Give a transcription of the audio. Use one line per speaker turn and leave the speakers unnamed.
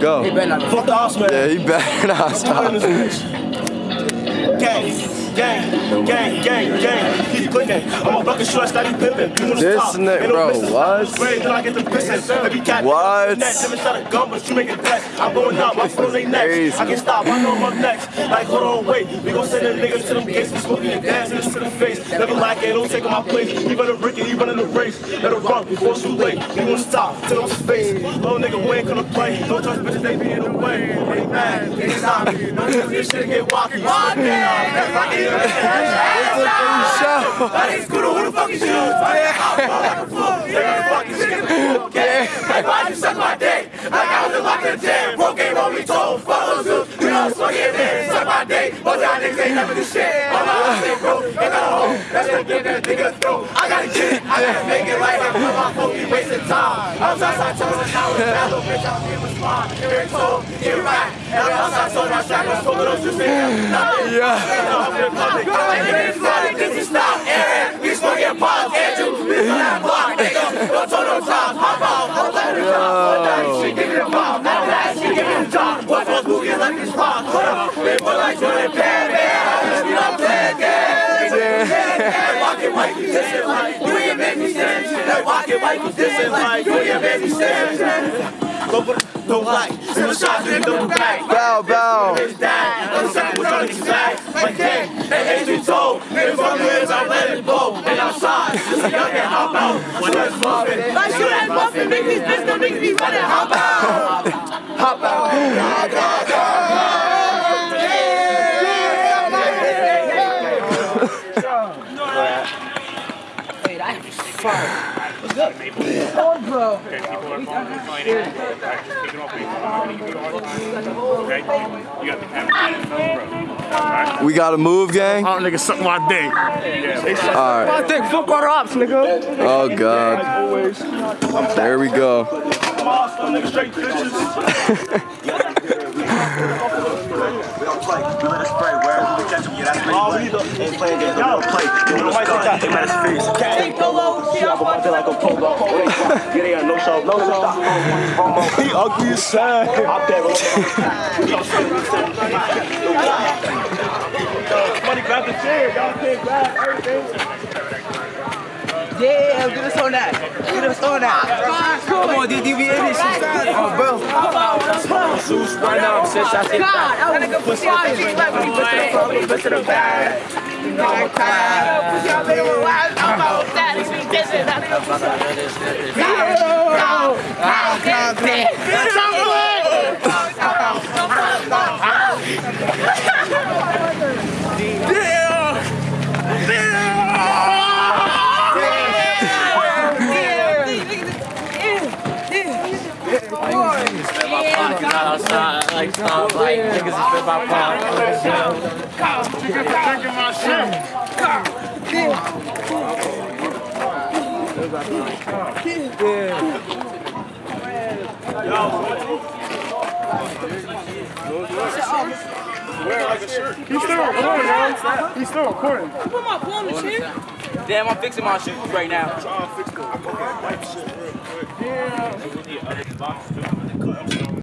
go.
He better not.
Fuck the house, man.
Yeah, he better not stop.
Gang, gang, gang, gang, gang. Keep clicking. Oh, I'm a bucket short, steady pimping. You wanna
This
stop?
nigga,
Ain't no
bro,
missing.
what?
Great, I get the pissing. Every cat
What?
next. Never shot a gun, but you make it best. I'm going up, my foot on they next. I can stop, I know I'm next. Like, hold on, wait. We gon' send them niggas to them gates. We smoking and dancing this to the face. Never lack it, don't take on my place. We running Ricky, he running the race. Let her run before it's too late. We gon' stop, till I'm space. Little nigga, we ain't gonna play. Don't trust bitches, they be in the way. They mad, they stop. Don't trust this shit get wacky. Wacky, that's like it.
Show.
That is good. Who the fuck is you? Like, a flu. Okay. Like why'd you suck my dick? Like I was in locked in jail. Broke game on me, told follows you. You know, swing it in. Suck my dick. Most y'all niggas ain't never do shit. I'm not shit, bro. Ain't got a home. That's gonna get that nigga through. I gotta get it. I gotta make it like I'm my phone. You wasting time. I'm just outside telling how it's bad. Little bitch, I'm here smart. Here it's told. You're right. Every outside told my shot. I'm smoking those juice. Nothing. This is not Aaron. We smoking pots. Andrew. We on that block. Nigga. Don't turn no times. Hop out. Hop out.
Yo.
She give me a bomb. Now that she give me a job. What's what's moving like this rock? Hold up. They put like Jordan Pan. Man, we not playing games. Walking like this is like you ain't make me stand. Like walking like this is like you ain't make me stand. Don't like, send a shot to the back.
Bow, bow.
Bitch died. I'm second with all these back. Like dang, that ain't told. Nigga from the ends, I let it go. And outside, just a young and hop out. When it's muffin. Like shoot that muffin, make these bitches don't make me running. Hop out. Hop out.
Hey, that is fire.
We gotta move, gang?
Oh, nigga, suck my dick.
Alright.
I think fuck our ops, nigga.
Oh, God. There we go.
Bitches. Oh, we need to ain't playing games. Y'all play. You know, take that. Aim at his face.
Hey, Polo, shit, I'm watching
like a polo. They got no show, no show. He ugly as sad. I'm there. Money grab the chair. Y'all can't grab everything.
Yeah, get us on that. Get us on that. Come on, dude, you be in this shit. Oh, bro.
Zeus right now. Six shots.
God, I was gonna push out the like when he put to the put to the back. You know I'm tired. Wild. I'm that. It's me dissing. I think
outside, like, like niggas is spit my palm.
Drinking my shit. He's still recording, man. He's still recording.
Put my phone in the chair.
Damn, I'm fixing my shoes right now.
Trying to fix the wipe shit real quick. Yeah.